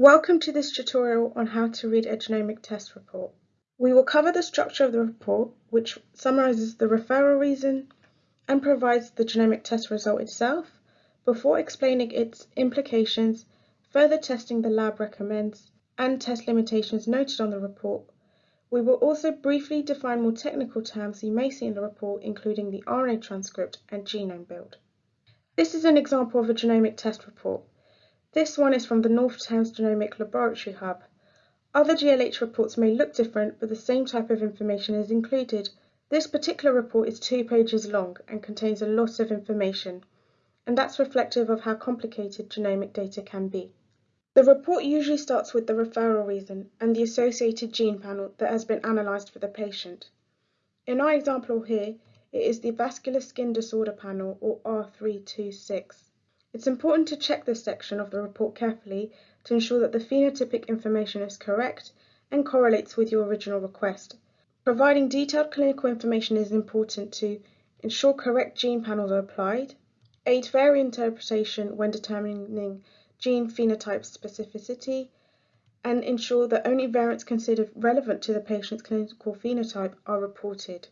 Welcome to this tutorial on how to read a genomic test report. We will cover the structure of the report, which summarizes the referral reason and provides the genomic test result itself, before explaining its implications, further testing the lab recommends, and test limitations noted on the report. We will also briefly define more technical terms you may see in the report, including the RNA transcript and genome build. This is an example of a genomic test report. This one is from the North Thames Genomic Laboratory Hub. Other GLH reports may look different, but the same type of information is included. This particular report is two pages long and contains a lot of information, and that's reflective of how complicated genomic data can be. The report usually starts with the referral reason and the associated gene panel that has been analysed for the patient. In our example here, it is the vascular skin disorder panel or R326. It's important to check this section of the report carefully to ensure that the phenotypic information is correct and correlates with your original request. Providing detailed clinical information is important to ensure correct gene panels are applied, aid variant interpretation when determining gene phenotype specificity, and ensure that only variants considered relevant to the patient's clinical phenotype are reported.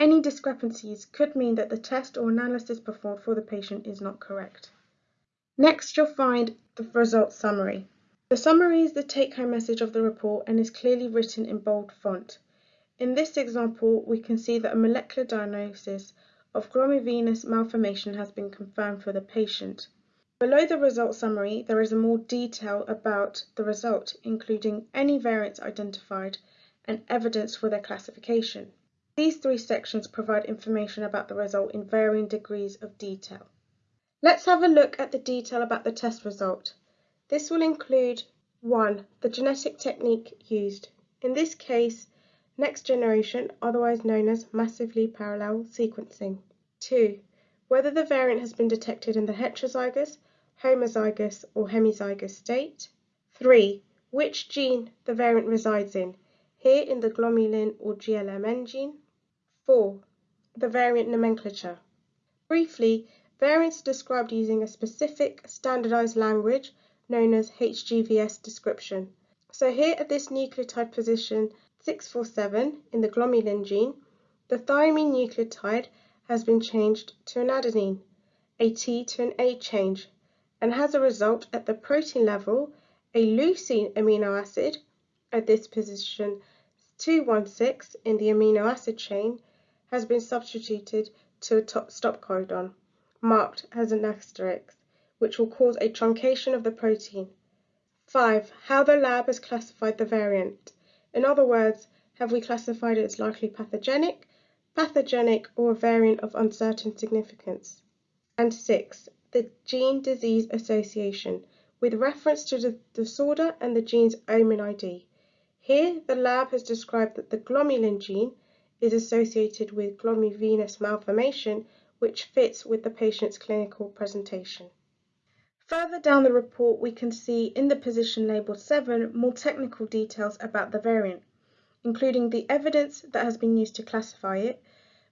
Any discrepancies could mean that the test or analysis performed for the patient is not correct. Next, you'll find the result summary. The summary is the take-home message of the report and is clearly written in bold font. In this example, we can see that a molecular diagnosis of glomuvenous malformation has been confirmed for the patient. Below the result summary, there is a more detail about the result, including any variants identified and evidence for their classification. These three sections provide information about the result in varying degrees of detail. Let's have a look at the detail about the test result. This will include 1. The genetic technique used. In this case, next generation, otherwise known as massively parallel sequencing. 2. Whether the variant has been detected in the heterozygous, homozygous or hemizygous state. 3. Which gene the variant resides in, here in the glomulin or GLMN gene. 4. The variant nomenclature. Briefly, Variants are described using a specific standardized language known as HGVS description. So here at this nucleotide position 647 in the glomulin gene, the thymine nucleotide has been changed to an adenine, a T to an A change, and has a result at the protein level, a leucine amino acid at this position 216 in the amino acid chain has been substituted to a stop codon marked as an asterisk, which will cause a truncation of the protein. 5. How the lab has classified the variant. In other words, have we classified it as likely pathogenic, pathogenic, or a variant of uncertain significance? And 6. The gene disease association, with reference to the disorder and the gene's OMIM ID. Here, the lab has described that the glomulin gene is associated with glomuvenous malformation which fits with the patient's clinical presentation. Further down the report, we can see in the position labelled 7 more technical details about the variant, including the evidence that has been used to classify it,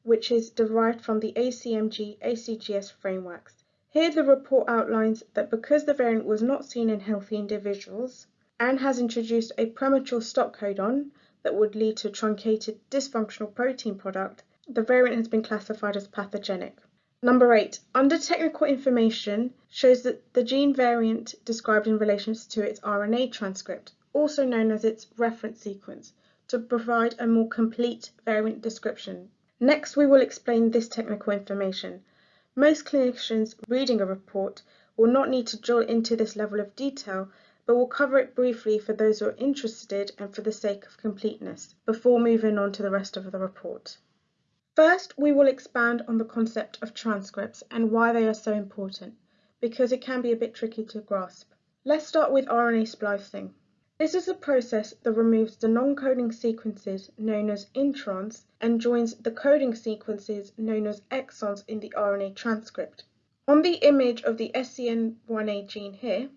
which is derived from the ACMG ACGS frameworks. Here the report outlines that because the variant was not seen in healthy individuals and has introduced a premature stop codon that would lead to truncated dysfunctional protein product, the variant has been classified as pathogenic. Number 8. Under technical information shows that the gene variant described in relation to its RNA transcript, also known as its reference sequence, to provide a more complete variant description. Next, we will explain this technical information. Most clinicians reading a report will not need to drill into this level of detail, but will cover it briefly for those who are interested and for the sake of completeness, before moving on to the rest of the report. First, we will expand on the concept of transcripts and why they are so important, because it can be a bit tricky to grasp. Let's start with RNA splicing. This is a process that removes the non-coding sequences known as introns and joins the coding sequences known as exons in the RNA transcript. On the image of the SCN1A gene here,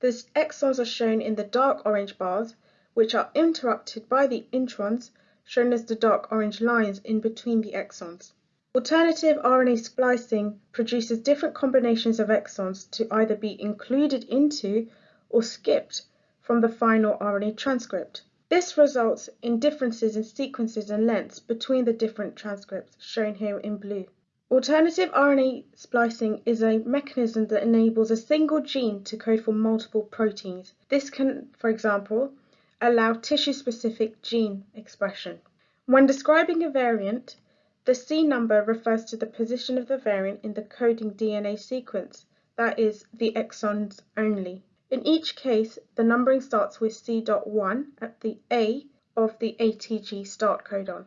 the exons are shown in the dark orange bars, which are interrupted by the introns shown as the dark orange lines in between the exons. Alternative RNA splicing produces different combinations of exons to either be included into or skipped from the final RNA transcript. This results in differences in sequences and lengths between the different transcripts, shown here in blue. Alternative RNA splicing is a mechanism that enables a single gene to code for multiple proteins. This can, for example, allow tissue-specific gene expression. When describing a variant, the C number refers to the position of the variant in the coding DNA sequence, that is, the exons only. In each case, the numbering starts with C.1 at the A of the ATG start codon.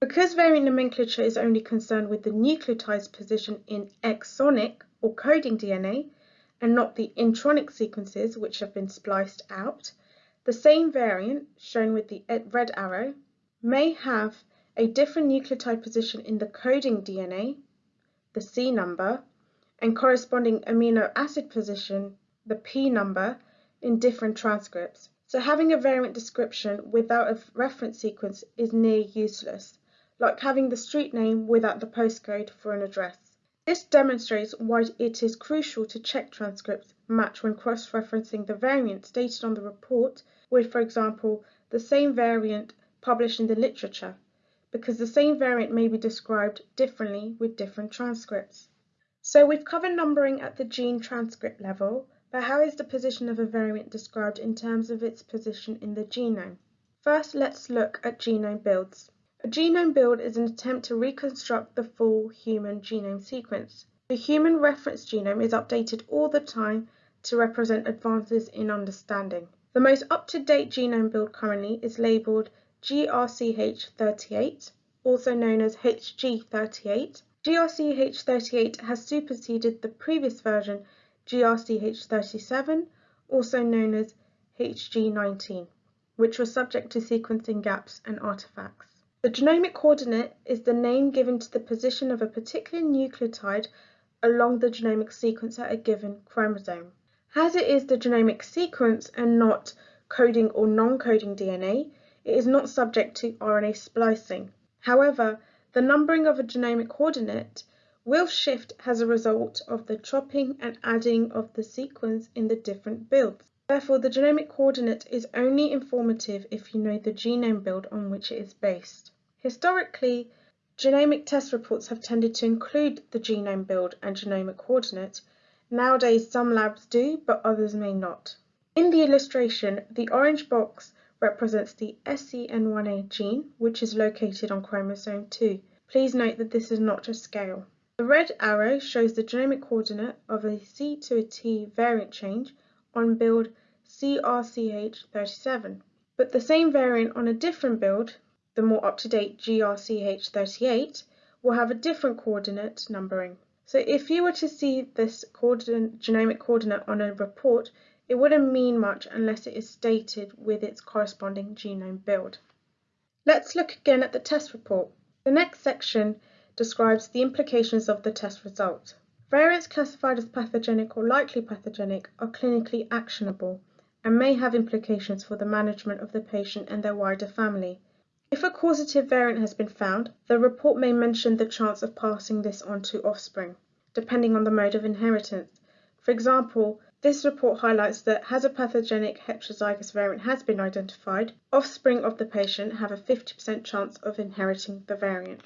Because variant nomenclature is only concerned with the nucleotide's position in exonic or coding DNA and not the intronic sequences which have been spliced out, the same variant, shown with the red arrow, may have a different nucleotide position in the coding DNA, the C number, and corresponding amino acid position the P number in different transcripts, so having a variant description without a reference sequence is near useless, like having the street name without the postcode for an address. This demonstrates why it is crucial to check transcripts match when cross-referencing the variant stated on the report with, for example, the same variant published in the literature, because the same variant may be described differently with different transcripts. So we've covered numbering at the gene transcript level, but how is the position of a variant described in terms of its position in the genome? First, let's look at genome builds. A genome build is an attempt to reconstruct the full human genome sequence. The human reference genome is updated all the time to represent advances in understanding. The most up-to-date genome build currently is labeled GRCH38, also known as HG38. GRCH38 has superseded the previous version GRCH37, also known as HG19, which was subject to sequencing gaps and artifacts. The genomic coordinate is the name given to the position of a particular nucleotide along the genomic sequence at a given chromosome. As it is the genomic sequence and not coding or non-coding DNA, it is not subject to RNA splicing. However, the numbering of a genomic coordinate will shift as a result of the chopping and adding of the sequence in the different builds. Therefore, the genomic coordinate is only informative if you know the genome build on which it is based. Historically, genomic test reports have tended to include the genome build and genomic coordinate. Nowadays, some labs do, but others may not. In the illustration, the orange box represents the SCN1A gene, which is located on chromosome 2. Please note that this is not a scale. The red arrow shows the genomic coordinate of a C to a T variant change on build GRCH37, but the same variant on a different build, the more up-to-date GRCH38, will have a different coordinate numbering. So if you were to see this coordinate, genomic coordinate on a report, it wouldn't mean much unless it is stated with its corresponding genome build. Let's look again at the test report. The next section describes the implications of the test result. Variants classified as pathogenic or likely pathogenic are clinically actionable and may have implications for the management of the patient and their wider family. If a causative variant has been found, the report may mention the chance of passing this on to offspring, depending on the mode of inheritance. For example, this report highlights that as a pathogenic heterozygous variant has been identified, offspring of the patient have a 50% chance of inheriting the variant.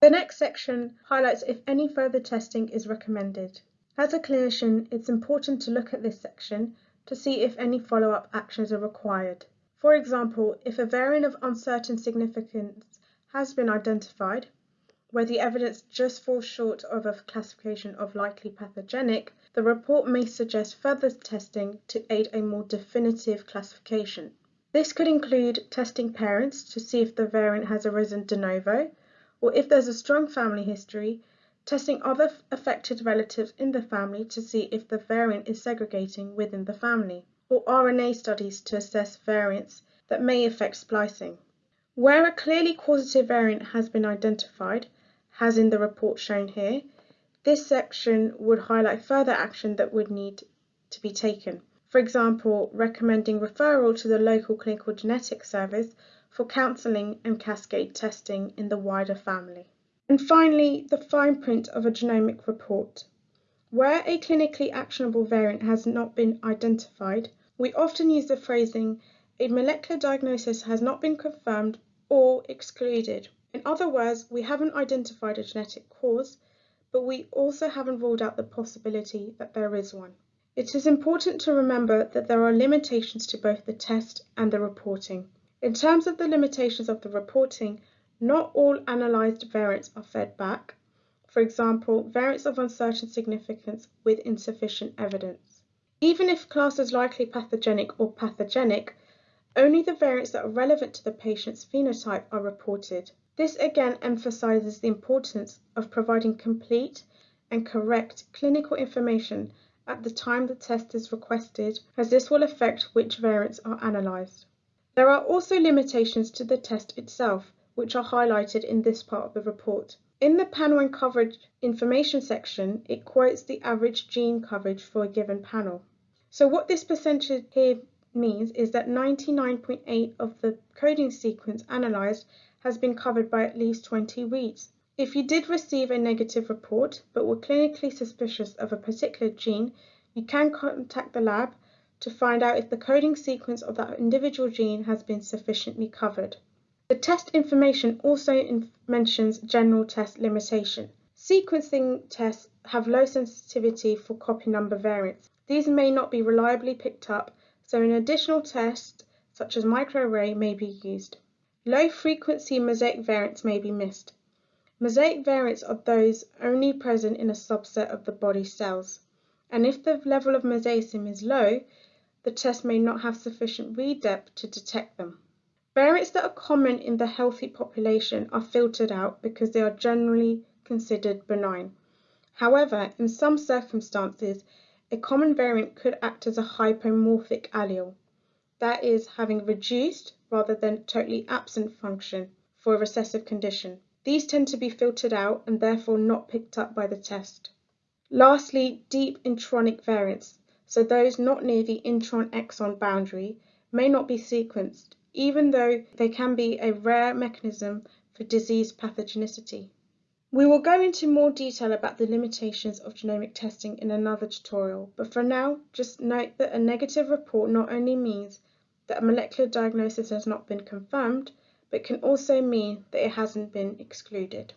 The next section highlights if any further testing is recommended. As a clinician, it's important to look at this section to see if any follow-up actions are required. For example, if a variant of uncertain significance has been identified, where the evidence just falls short of a classification of likely pathogenic, the report may suggest further testing to aid a more definitive classification. This could include testing parents to see if the variant has arisen de novo, or if there's a strong family history, testing other affected relatives in the family to see if the variant is segregating within the family, or RNA studies to assess variants that may affect splicing. Where a clearly causative variant has been identified, as in the report shown here, this section would highlight further action that would need to be taken. For example, recommending referral to the local clinical genetics service for counselling and cascade testing in the wider family. And finally, the fine print of a genomic report. Where a clinically actionable variant has not been identified, We often use the phrasing, a molecular diagnosis has not been confirmed or excluded. In other words, we haven't identified a genetic cause, but we also haven't ruled out the possibility that there is one. It is important to remember that there are limitations to both the test and the reporting. In terms of the limitations of the reporting, not all analyzed variants are fed back, for example, variants of uncertain significance with insufficient evidence. Even if classed as likely pathogenic or pathogenic, only the variants that are relevant to the patient's phenotype are reported. This again emphasizes the importance of providing complete and correct clinical information at the time the test is requested, as this will affect which variants are analyzed. There are also limitations to the test itself, which are highlighted in this part of the report. In the panel and coverage information section, it quotes the average gene coverage for a given panel. So what this percentage here means is that 99.8 of the coding sequence analyzed has been covered by at least 20 reads. If you did receive a negative report but were clinically suspicious of a particular gene, you can contact the lab to find out if the coding sequence of that individual gene has been sufficiently covered. The test information also mentions general test limitation. Sequencing tests have low sensitivity for copy number variants. These may not be reliably picked up, so an additional test, such as microarray, may be used. Low frequency mosaic variants may be missed. Mosaic variants are those only present in a subset of the body cells, and if the level of mosaicism is low, the test may not have sufficient read depth to detect them. Variants that are common in the healthy population are filtered out because they are generally considered benign. However, in some circumstances, a common variant could act as a hypomorphic allele, that is, having reduced rather than totally absent function for a recessive condition. These tend to be filtered out and therefore not picked up by the test. Lastly, deep intronic variants, so those not near the intron-exon boundary, may not be sequenced, even though they can be a rare mechanism for disease pathogenicity. We will go into more detail about the limitations of genomic testing in another tutorial, but for now, just note that a negative report not only means that a molecular diagnosis has not been confirmed, but can also mean that it hasn't been excluded.